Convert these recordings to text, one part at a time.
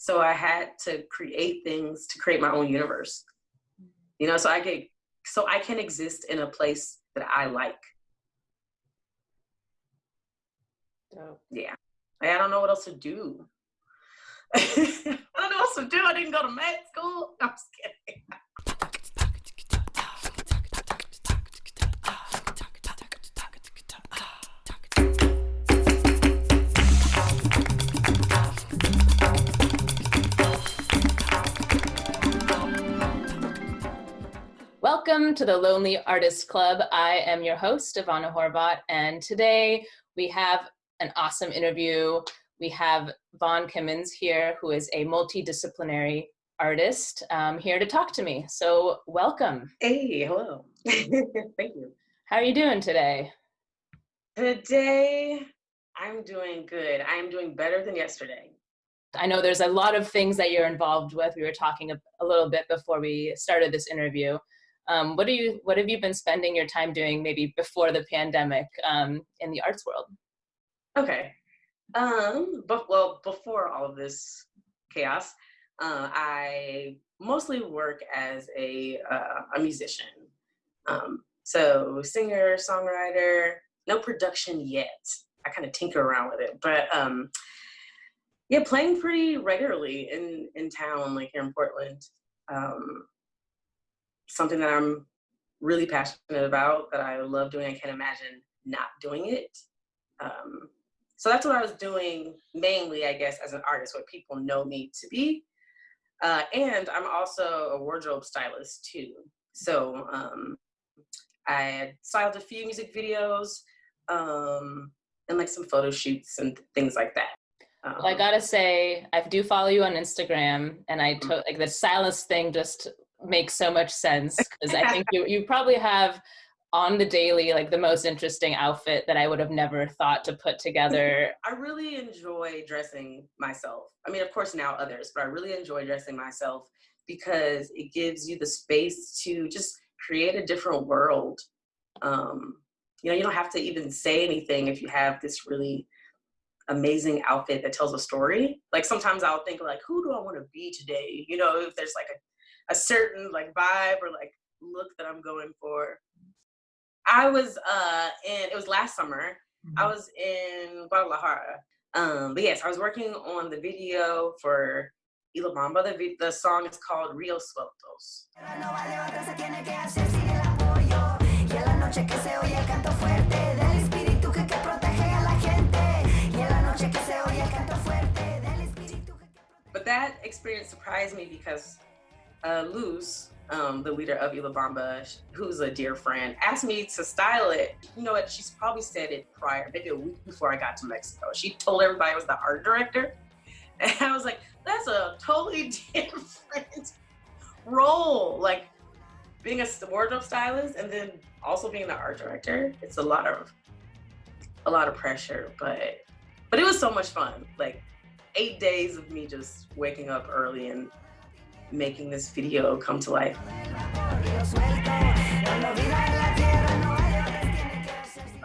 So I had to create things to create my own universe. You know, so I get so I can exist in a place that I like. Dope. Yeah. I don't know what else to do. I don't know what else to do. I didn't go to med school. I'm just kidding. Welcome to the Lonely Artist Club. I am your host, Ivana Horvat, and today we have an awesome interview. We have Vaughn Kimmins here, who is a multidisciplinary artist, um, here to talk to me. So welcome. Hey, hello. Thank you. How are you doing today? Today, I'm doing good. I'm doing better than yesterday. I know there's a lot of things that you're involved with. We were talking a, a little bit before we started this interview. Um, what do you what have you been spending your time doing maybe before the pandemic um, in the arts world? Okay. Um, but well, before all of this chaos, uh, I mostly work as a uh, a musician. Um, so singer, songwriter, no production yet. I kind of tinker around with it, but um, yeah, playing pretty regularly in in town, like here in Portland. Um, something that I'm really passionate about, that I love doing. I can't imagine not doing it. Um, so that's what I was doing mainly, I guess, as an artist, what people know me to be. Uh, and I'm also a wardrobe stylist too. So um, I styled a few music videos um, and like some photo shoots and things like that. Um, well, I gotta say, I do follow you on Instagram, and I to- like the stylist thing just makes so much sense because I think you you probably have on the daily like the most interesting outfit that I would have never thought to put together. I really enjoy dressing myself. I mean, of course now others, but I really enjoy dressing myself because it gives you the space to just create a different world. Um, you know, you don't have to even say anything if you have this really amazing outfit that tells a story. Like sometimes I'll think like, who do I want to be today? You know, if there's like a a certain like vibe or like look that I'm going for. I was uh in it was last summer. Mm-hmm. I was in Guadalajara. Um, but yes, I was working on the video for Y La Bamba. The, the song is called Rio Sueltos. But that experience surprised me because uh, Luz, um, the leader of Y La Bamba, who's a dear friend, asked me to style it. You know what? She's probably said it prior, maybe a week before I got to Mexico. She told everybody I was the art director. And I was like, that's a totally different role. Like being a wardrobe stylist and then also being the art director. It's a lot of a lot of pressure, but but it was so much fun. Like eight days of me just waking up early and making this video come to life.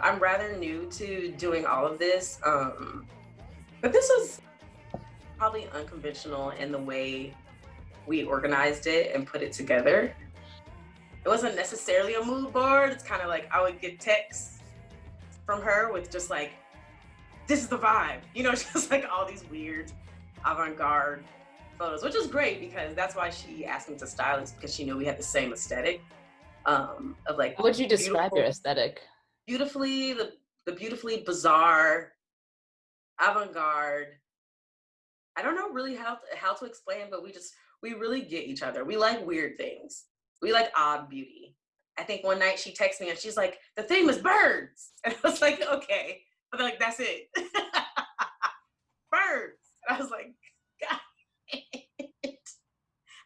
I'm rather new to doing all of this, um, but this was probably unconventional in the way we organized it and put it together. It wasn't necessarily a mood board. It's kind of like I would get texts from her with just like, this is the vibe, you know, just like all these weird avant-garde photos, which is great because that's why she asked me to style this because she knew we had the same aesthetic um, of like. How would you describe your aesthetic? Beautifully, the the beautifully bizarre, avant-garde. I don't know really how to, how to explain, but we just we really get each other. We like weird things. We like odd beauty. I think one night she texted me and she's like, "The theme is birds," and I was like, "Okay," but like that's it, birds. And I was like, God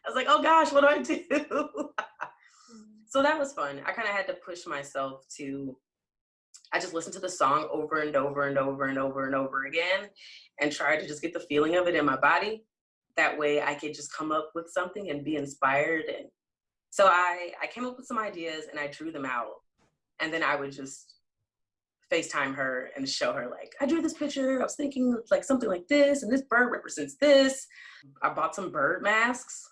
I was like, oh gosh, what do I do? Mm. so that was fun. I kind of had to push myself to, I just listened to the song over and over and over and over and over again and try to just get the feeling of it in my body. That way I could just come up with something and be inspired. And so I, I came up with some ideas and I drew them out. And then I would just FaceTime her and show her like, I drew this picture. I was thinking like something like this, and this bird represents this. I bought some bird masks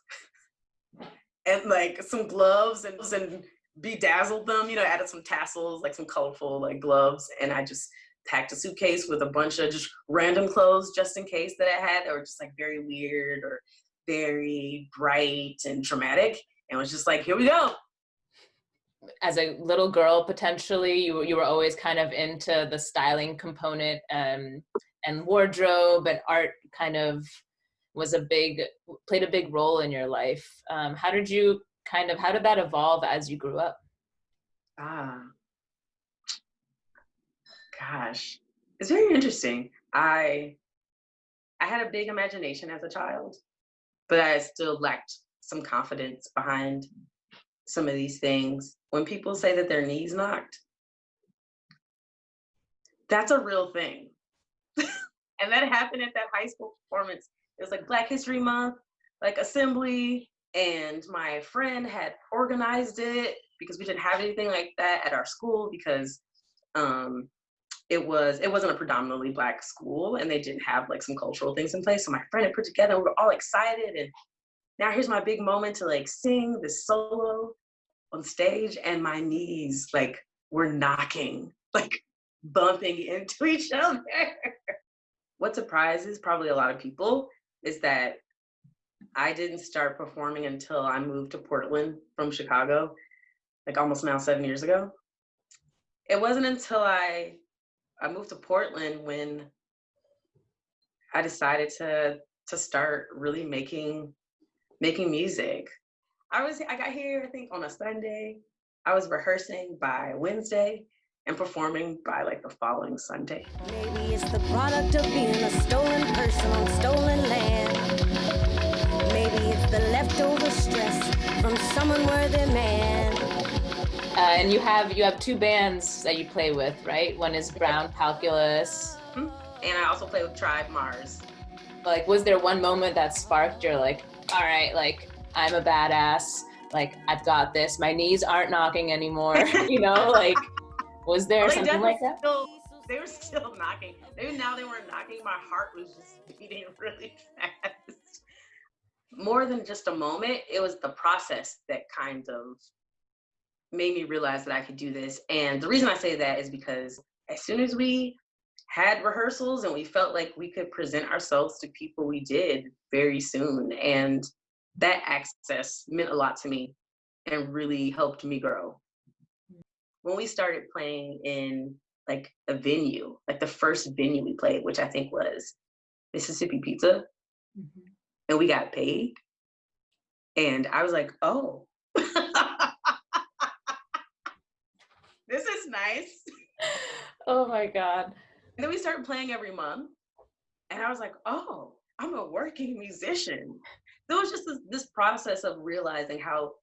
and like some gloves and, and bedazzled them, you know, added some tassels, like some colorful like gloves. And I just packed a suitcase with a bunch of just random clothes just in case that I had that were just like very weird or very bright and dramatic. And was just like, here we go. As a little girl, potentially, you, you were always kind of into the styling component um, and wardrobe and art kind of was a big, played a big role in your life. Um, how did you kind of, how did that evolve as you grew up? Ah, gosh, it's very interesting. I I had a big imagination as a child, but I still lacked some confidence behind some of these things. When people say that their knees knocked, that's a real thing. and that happened at that high school performance. It was like Black History Month, like assembly, and my friend had organized it because we didn't have anything like that at our school because um, it was it wasn't a predominantly black school and they didn't have like some cultural things in place. So my friend had put together we were all excited and now here's my big moment to like sing this solo on stage and my knees like were knocking like bumping into each other. What surprises probably a lot of people is that i didn't start performing until i moved to portland from chicago like almost now seven years ago it wasn't until i I moved to Portland when I decided to to start really making making music. I was I got here I think on a Sunday. I was rehearsing by Wednesday and performing by like the following Sunday. Maybe it's the product of being a stolen person on stolen land. Maybe it's the leftover stress from someone worthy man. Uh, and you have you have two bands that you play with, right? One is Brown Calculus. Mm-hmm. And I also play with Tribe Mars. Like, was there one moment that sparked your like, all right, like I'm a badass, like I've got this. My knees aren't knocking anymore. you know, like was there oh, well, something like that? Still, they were still knocking. Maybe now they weren't knocking. My heart was just beating really fast. More than just a moment, it was the process that kind of made me realize that I could do this. And the reason I say that is because as soon as we had rehearsals and we felt like we could present ourselves to people, we did very soon. And that access meant a lot to me and really helped me grow. When we started playing in like a venue, like the first venue we played, which I think was Mississippi Pizza, mm-hmm. and we got paid. And I was like, oh, this is nice. Oh my God. And then we started playing every month. And I was like, oh, I'm a working musician. There was just this, this process of realizing how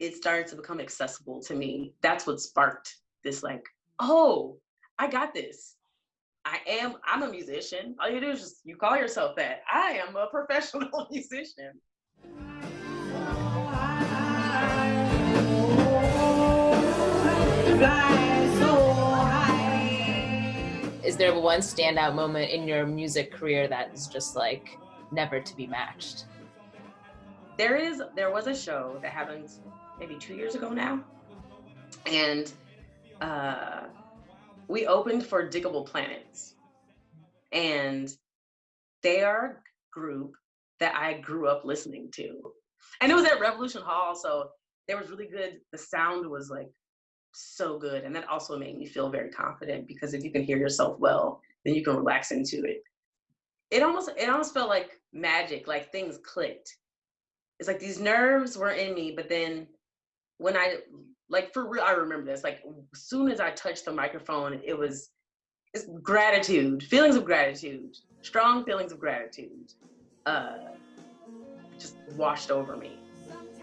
it started to become accessible to me. That's what sparked this like, oh, I got this. I am, I'm a musician. All you do is just, you call yourself that. I am a professional musician. Is there one standout moment in your music career that is just like never to be matched? There is, there was a show that happened maybe two years ago now. And uh, we opened for Digable Planets. And they are a group that I grew up listening to. And it was at Revolution Hall, so there was really good, the sound was like so good. And that also made me feel very confident because if you can hear yourself well, then you can relax into it. It almost it almost felt like magic, like things clicked. It's like these nerves were in me, but then when I like for real, I remember this. Like as soon as I touched the microphone, it was it's gratitude, feelings of gratitude, strong feelings of gratitude, uh, just washed over me.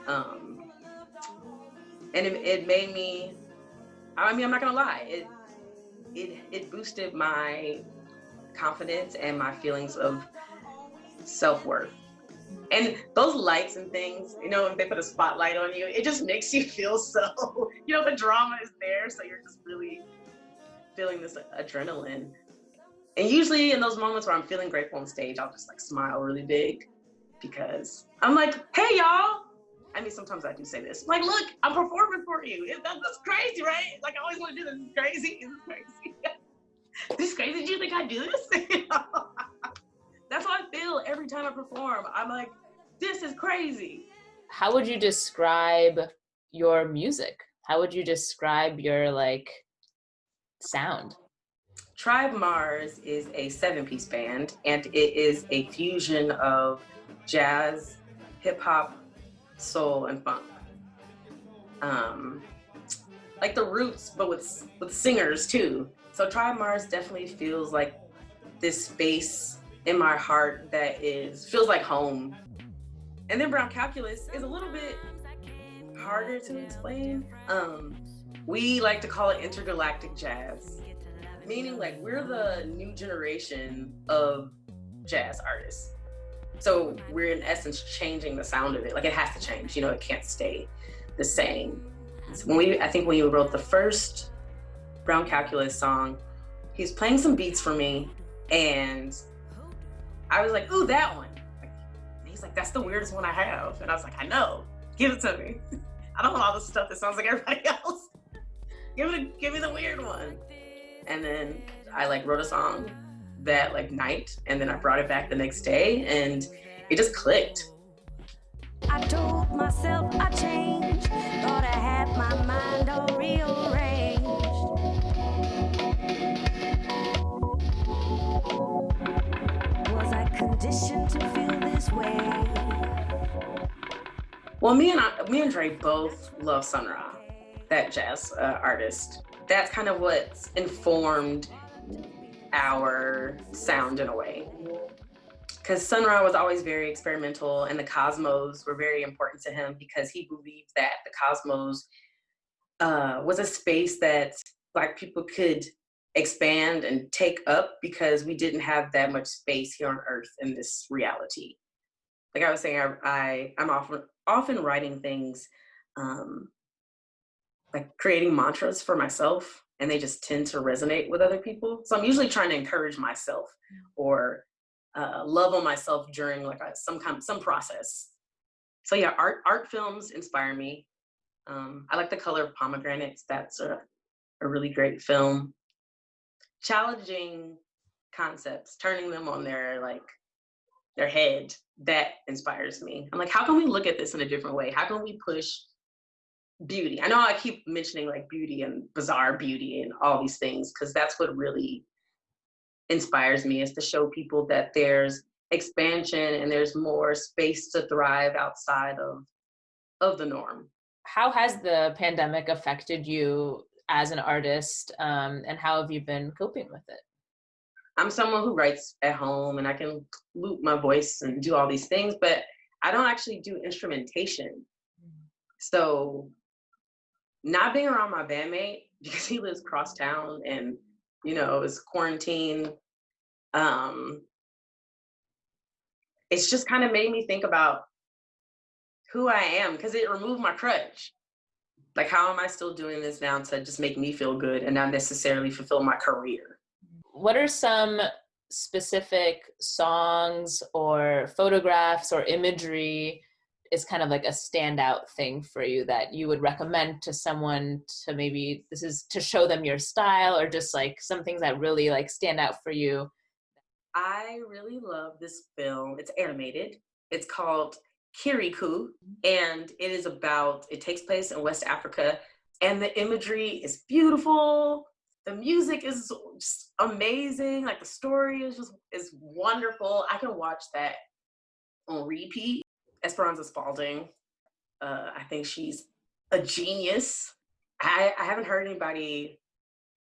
Um, and it, it made me I mean, I'm not gonna lie, it it it boosted my confidence and my feelings of self-worth. And those lights and things, you know, if they put a spotlight on you, it just makes you feel so, you know, the drama is there. So you're just really feeling this adrenaline. And usually in those moments where I'm feeling grateful on stage, I'll just like smile really big. because I'm like, hey y'all. I mean, sometimes I do say this. Like, look, I'm performing for you. That's crazy, right? Like, I always want to do this. Crazy. Crazy. this crazy. Do you think I do this? that's how I feel every time I perform. I'm like, this is crazy. How would you describe your music? How would you describe your like sound? Tribe Mars is a seven piece band and it is a fusion of jazz, hip hop, soul, and funk. Um, like the roots, but with, with singers too. So Tribe Mars definitely feels like this space in my heart that is, feels like home. And then Brown Calculus is a little bit harder to explain. Um, we like to call it intergalactic jazz, meaning like we're the new generation of jazz artists. So we're in essence changing the sound of it. Like it has to change, you know, it can't stay the same. So when we, I think when you wrote the first Brown Calculus song, he was playing some beats for me and I was like, ooh, that one. he's like, that's the weirdest one I have. And I was like, I know, give it to me. I don't want all the stuff that sounds like everybody else. give me, give me the weird one. And then I like wrote a song that like night and then I brought it back the next day and it just clicked. I told myself I changed, thought I had my mind all rearranged. To feel this way? Well, me and I, me and Dre both love Sun Ra, that jazz uh, artist. That's kind of what's informed our sound in a way. Because Sun Ra was always very experimental and the cosmos were very important to him because he believed that the cosmos uh, was a space that Black people could expand and take up because we didn't have that much space here on Earth in this reality. Like I was saying, I, I am often often writing things, um, like creating mantras for myself and they just tend to resonate with other people. So I'm usually trying to encourage myself or uh, love on myself during like a, some kind some process. So yeah, art art films inspire me. Um, I like the color of pomegranates. That's a, a really great film. Challenging concepts, turning them on their like their head, that inspires me. I'm like, how can we look at this in a different way? How can we push beauty. I know I keep mentioning like beauty and bizarre beauty and all these things because that's what really inspires me is to show people that there's expansion and there's more space to thrive outside of of the norm. How has the pandemic affected you as an artist um, and how have you been coping with it? I'm someone who writes at home and I can loop my voice and do all these things, but I don't actually do instrumentation. Mm. So not being around my bandmate because he lives cross town and you know it's quarantine um it's just kind of made me think about who i am because it removed my crutch like how am i still doing this now to just make me feel good and not necessarily fulfill my career? What are some specific songs or photographs or imagery is kind of like a standout thing for you that you would recommend to someone to maybe this is to show them your style or just like some things that really like stand out for you? I really love this film. It's animated. It's called kirikou and it is about it takes place in west africa and the imagery is beautiful the music is just amazing like the story is just is wonderful i can watch that on repeat Esperanza Spalding. Uh, I think she's a genius. I, I haven't heard anybody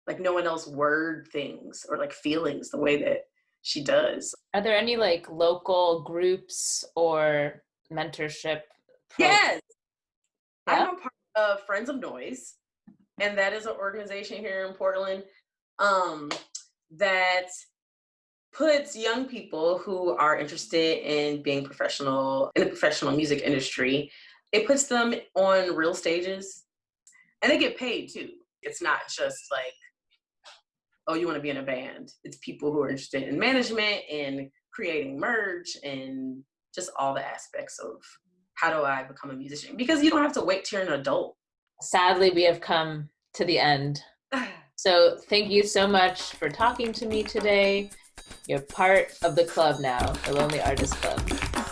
like no one else word things or like feelings the way that she does. Are there any like local groups or mentorship? Yes. Yeah? I'm a part of Friends of Noise, and that is an organization here in Portland um, that puts young people who are interested in being professional in the professional music industry, it puts them on real stages and they get paid too. It's not just like, oh, you want to be in a band. It's people who are interested in management and creating merch and just all the aspects of how do I become a musician? Because you don't have to wait till you're an adult. Sadly, we have come to the end. So thank you so much for talking to me today. You're part of the club now, the Lonely Artist Club.